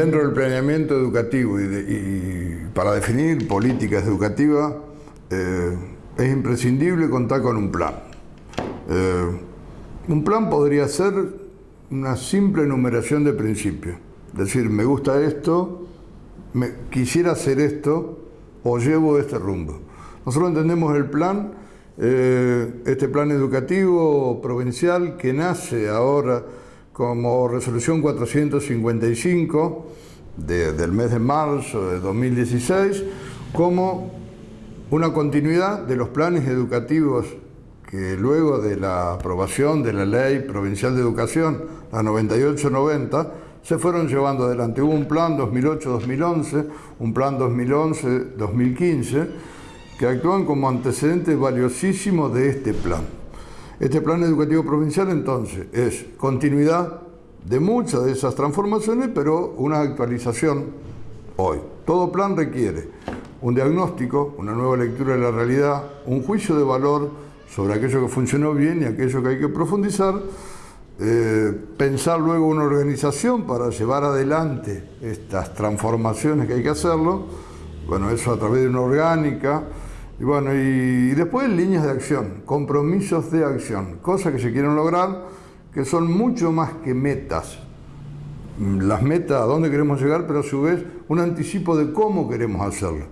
Dentro del planeamiento educativo y, para definir políticas educativas eh, es imprescindible contar con un plan. Eh, un plan podría ser una simple enumeración de principios. Decir, me gusta esto, me, quisiera hacer esto o llevo este rumbo. Nosotros entendemos el plan, eh, este plan educativo provincial que nace ahora como resolución 455 del mes de marzo de 2016, como una continuidad de los planes educativos que luego de la aprobación de la Ley Provincial de Educación, la 9890, se fueron llevando adelante. Hubo un plan 2008-2011, un plan 2011-2015, que actúan como antecedentes valiosísimos de este plan. Este plan educativo provincial entonces es continuidad de muchas de esas transformaciones, pero una actualización hoy. Todo plan requiere un diagnóstico, una nueva lectura de la realidad, un juicio de valor sobre aquello que funcionó bien y aquello que hay que profundizar, eh, pensar luego una organización para llevar adelante estas transformaciones que hay que hacerlo, bueno, eso a través de una orgánica, y bueno, y, después líneas de acción, compromisos de acción, cosas que se quieren lograr que son mucho más que metas. Las metas, a dónde queremos llegar, pero a su vez un anticipo de cómo queremos hacerlo.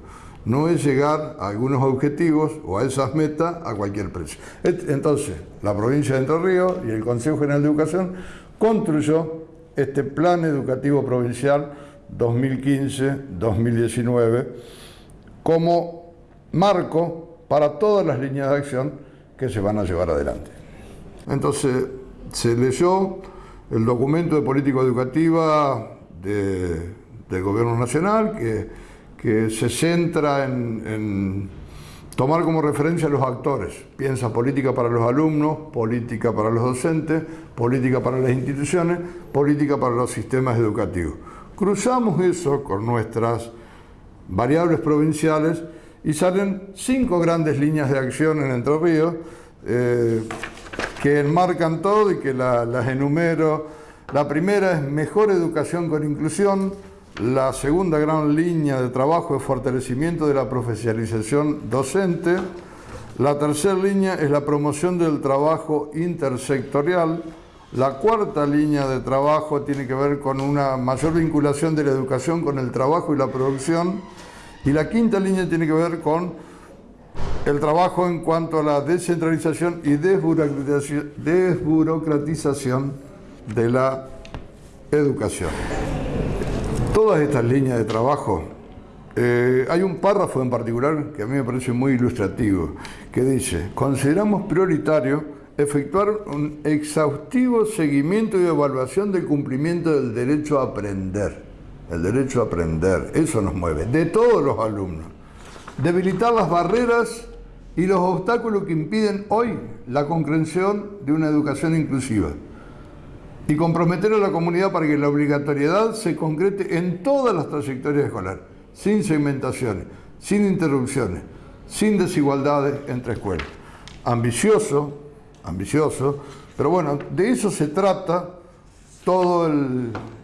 No es llegar a algunos objetivos o a esas metas a cualquier precio. Entonces, la provincia de Entre Ríos y el Consejo General de Educación construyó este Plan Educativo Provincial 2015-2019 como marco para todas las líneas de acción que se van a llevar adelante. Entonces, se leyó el documento de política educativa del Gobierno Nacional que, se centra en, en, tomar como referencia a los actores. Piensa política para los alumnos, política para los docentes, política para las instituciones, política para los sistemas educativos. Cruzamos eso con nuestras variables provinciales y salen cinco grandes líneas de acción en Entre Ríos eh, que enmarcan todo y que las enumero. La primera es mejor educación con inclusión, la segunda gran línea de trabajo es fortalecimiento de la profesionalización docente, la tercera línea es la promoción del trabajo intersectorial, la cuarta línea de trabajo tiene que ver con una mayor vinculación de la educación con el trabajo y la producción, y la quinta línea tiene que ver con el trabajo en cuanto a la descentralización y desburocratización de la educación. Todas estas líneas de trabajo, eh, hay un párrafo en particular que a mí me parece muy ilustrativo, que dice, consideramos prioritario efectuar un exhaustivo seguimiento y evaluación del cumplimiento del derecho a aprender el derecho a aprender, eso nos mueve, de todos los alumnos. Debilitar las barreras y los obstáculos que impiden hoy la concreción de una educación inclusiva. Y comprometer a la comunidad para que la obligatoriedad se concrete en todas las trayectorias escolares, sin segmentaciones, sin interrupciones, sin desigualdades entre escuelas. Ambicioso, ambicioso, pero bueno, de eso se trata todo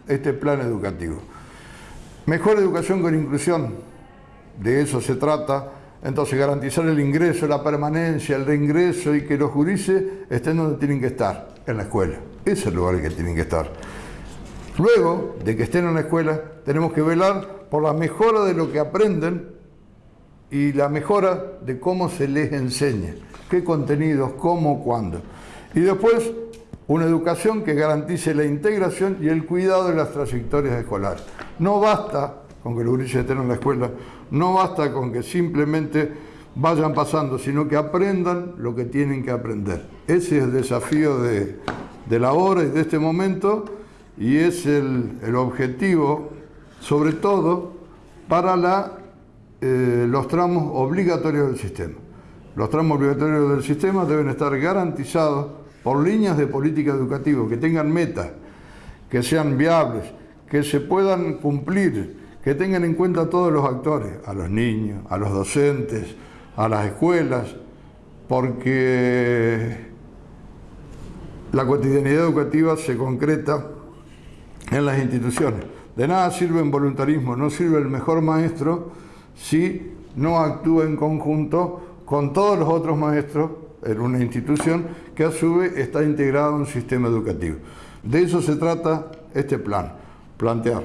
este plan educativo. Mejor educación con inclusión, de eso se trata. Entonces garantizar el ingreso, la permanencia, el reingreso y que los jurises estén donde tienen que estar, en la escuela. Ese es el lugar en que tienen que estar. Luego de que estén en la escuela, tenemos que velar por la mejora de lo que aprenden y la mejora de cómo se les enseña, qué contenidos, cómo, cuándo. Y después, una educación que garantice la integración y el cuidado de las trayectorias escolares. No basta con que los gurises estén en la escuela, no basta con que simplemente vayan pasando, sino que aprendan lo que tienen que aprender. Ese es el desafío de, la hora y de este momento y es el, objetivo, sobre todo, para eh, los tramos obligatorios del sistema. Los tramos obligatorios del sistema deben estar garantizados por líneas de política educativa que tengan metas, que sean viables, que se puedan cumplir, que tengan en cuenta a todos los actores, a los niños, a los docentes, a las escuelas, porque la cotidianidad educativa se concreta en las instituciones. De nada sirve en voluntarismo, no sirve el mejor maestro si no actúa en conjunto con todos los otros maestros en una institución que a su vez está integrada en un sistema educativo. De eso se trata este plan, plantear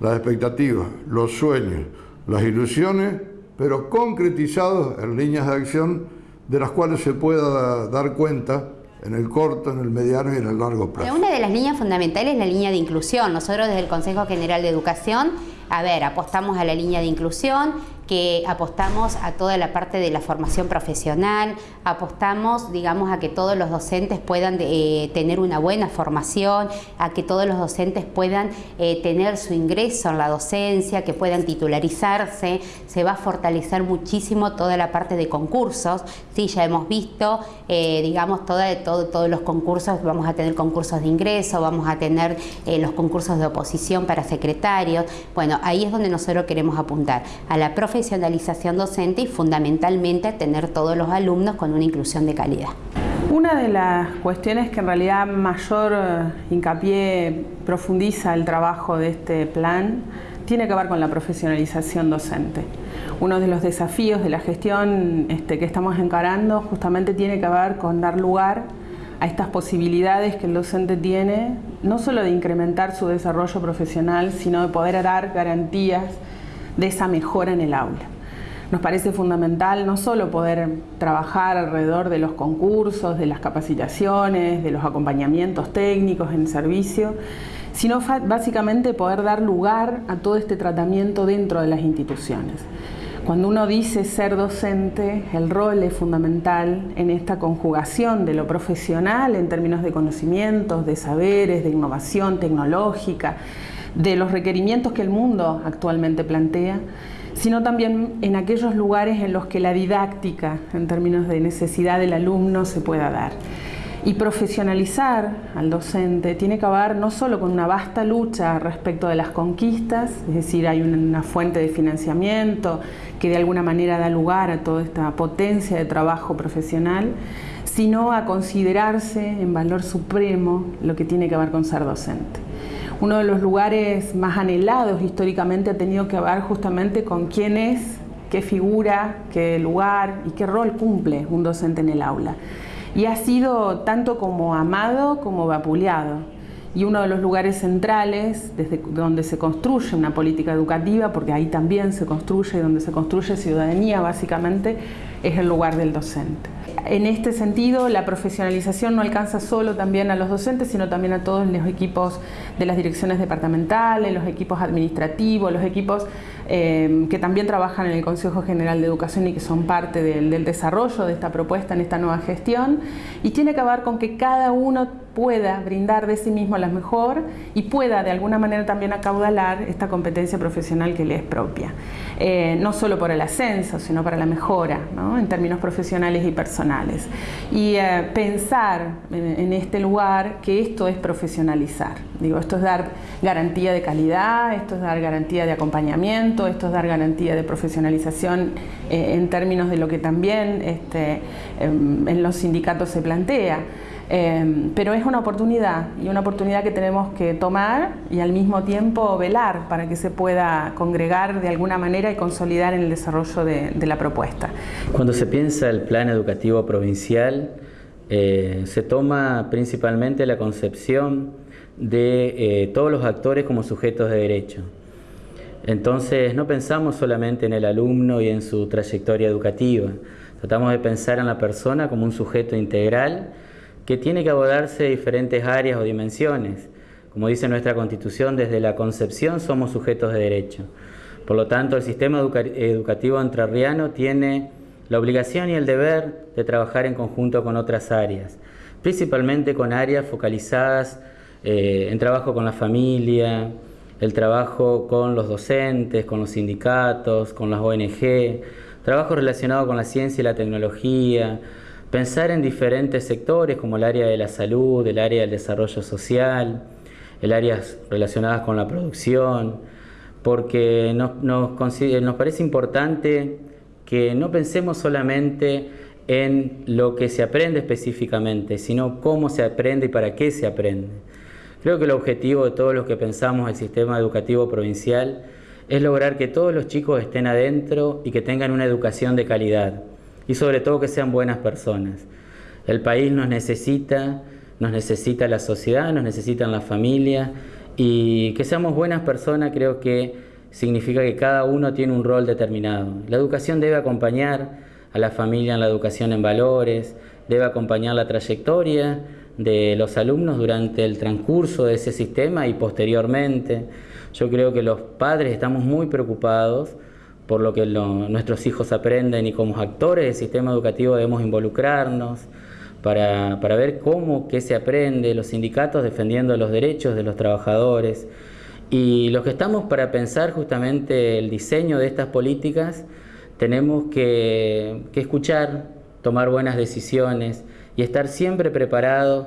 las expectativas, los sueños, las ilusiones, pero concretizados en líneas de acción de las cuales se pueda dar cuenta en el corto, en el mediano y en el largo plazo. Una de las líneas fundamentales es la línea de inclusión. Nosotros desde el Consejo General de Educación, a ver, apostamos a la línea de inclusión, que apostamos a toda la parte de la formación profesional, apostamos, digamos, a que todos los docentes puedan eh, tener una buena formación, a que todos los docentes puedan eh, tener su ingreso en la docencia, que puedan titularizarse, se va a fortalecer muchísimo toda la parte de concursos, sí, ya hemos visto, eh, digamos, toda, todo, todos los concursos, vamos a tener concursos de ingreso, vamos a tener los concursos de oposición para secretarios, bueno, ahí es donde nosotros queremos apuntar, a la profesionalidad profesionalización docente y fundamentalmente tener todos los alumnos con una inclusión de calidad. Una de las cuestiones que en realidad mayor eh, hincapié profundiza el trabajo de este plan tiene que ver con la profesionalización docente. Uno de los desafíos de la gestión este, que estamos encarando justamente tiene que ver con dar lugar a estas posibilidades que el docente tiene, no solo de incrementar su desarrollo profesional, sino de poder dar garantías de esa mejora en el aula. Nos parece fundamental no solo poder trabajar alrededor de los concursos, de las capacitaciones, de los acompañamientos técnicos en servicio, sino básicamente poder dar lugar a todo este tratamiento dentro de las instituciones. Cuando uno dice ser docente, el rol es fundamental en esta conjugación de lo profesional en términos de conocimientos, de saberes, de innovación tecnológica, de los requerimientos que el mundo actualmente plantea, sino también en aquellos lugares en los que la didáctica, en términos de necesidad del alumno, se pueda dar. Y profesionalizar al docente tiene que ver no solo con una vasta lucha respecto de las conquistas, es decir, hay una fuente de financiamiento que de alguna manera da lugar a toda esta potencia de trabajo profesional, sino a considerarse en valor supremo lo que tiene que ver con ser docente uno de los lugares más anhelados históricamente ha tenido que ver justamente con quién es, qué figura, qué lugar y qué rol cumple un docente en el aula. Y ha sido tanto como amado como vapuleado. Y uno de los lugares centrales desde donde se construye una política educativa, porque ahí también se construye, donde se construye ciudadanía básicamente, es el lugar del docente. En este sentido, la profesionalización no alcanza solo también a los docentes, sino también a todos los equipos de las direcciones departamentales, los equipos administrativos, los equipos eh, que también trabajan en el Consejo General de Educación y que son parte del, del desarrollo de esta propuesta en esta nueva gestión. Y tiene que ver con que cada uno pueda brindar de sí mismo la mejor y pueda de alguna manera también acaudalar esta competencia profesional que le es propia. Eh, no solo por el ascenso, sino para la mejora en términos profesionales y personales. Y eh, pensar en, este lugar que esto es profesionalizar. Digo, esto es dar garantía de calidad, esto es dar garantía de acompañamiento, esto es dar garantía de profesionalización eh, en términos de lo que también este, em, en los sindicatos se plantea. Em, pero es una oportunidad y una oportunidad que tenemos que tomar y al mismo tiempo velar para que se pueda congregar de alguna manera y consolidar en el desarrollo de, la propuesta. Cuando se piensa el plan educativo provincial, eh, se toma principalmente la concepción de eh, todos los actores como sujetos de derecho. Entonces no pensamos solamente en el alumno y en su trayectoria educativa, tratamos de pensar en la persona como un sujeto integral que tiene que abordarse diferentes áreas o dimensiones. Como dice nuestra Constitución, desde la concepción somos sujetos de derecho. Por lo tanto, el sistema educativo entrerriano tiene la obligación y el deber de trabajar en conjunto con otras áreas, principalmente con áreas focalizadas eh, en trabajo con la familia, el trabajo con los docentes, con los sindicatos, con las ONG, trabajo relacionado con la ciencia y la tecnología, Pensar en diferentes sectores como el área de la salud, el área del desarrollo social, el áreas relacionadas con la producción, porque nos, nos, parece importante que no pensemos solamente en lo que se aprende específicamente, sino cómo se aprende y para qué se aprende. Creo que el objetivo de todos los que pensamos el sistema educativo provincial es lograr que todos los chicos estén adentro y que tengan una educación de calidad y sobre todo que sean buenas personas. El país nos necesita, nos necesita la sociedad, nos necesitan la familia y que seamos buenas personas creo que significa que cada uno tiene un rol determinado. La educación debe acompañar a la familia en la educación en valores, debe acompañar la trayectoria de los alumnos durante el transcurso de ese sistema y posteriormente. Yo creo que los padres estamos muy preocupados por lo que nuestros hijos aprenden y como actores del sistema educativo debemos involucrarnos para, ver cómo, qué se aprende, los sindicatos defendiendo los derechos de los trabajadores y los que estamos para pensar justamente el diseño de estas políticas tenemos que, que escuchar, tomar buenas decisiones y estar siempre preparados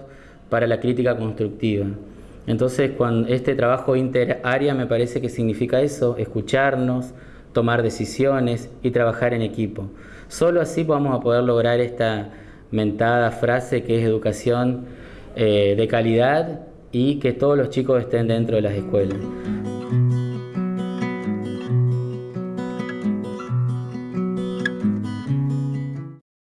para la crítica constructiva. Entonces, cuando este trabajo interárea me parece que significa eso, escucharnos, tomar decisiones y trabajar en equipo. Solo así vamos a poder lograr esta mentada frase que es educación eh, de calidad y que todos los chicos estén dentro de las escuelas.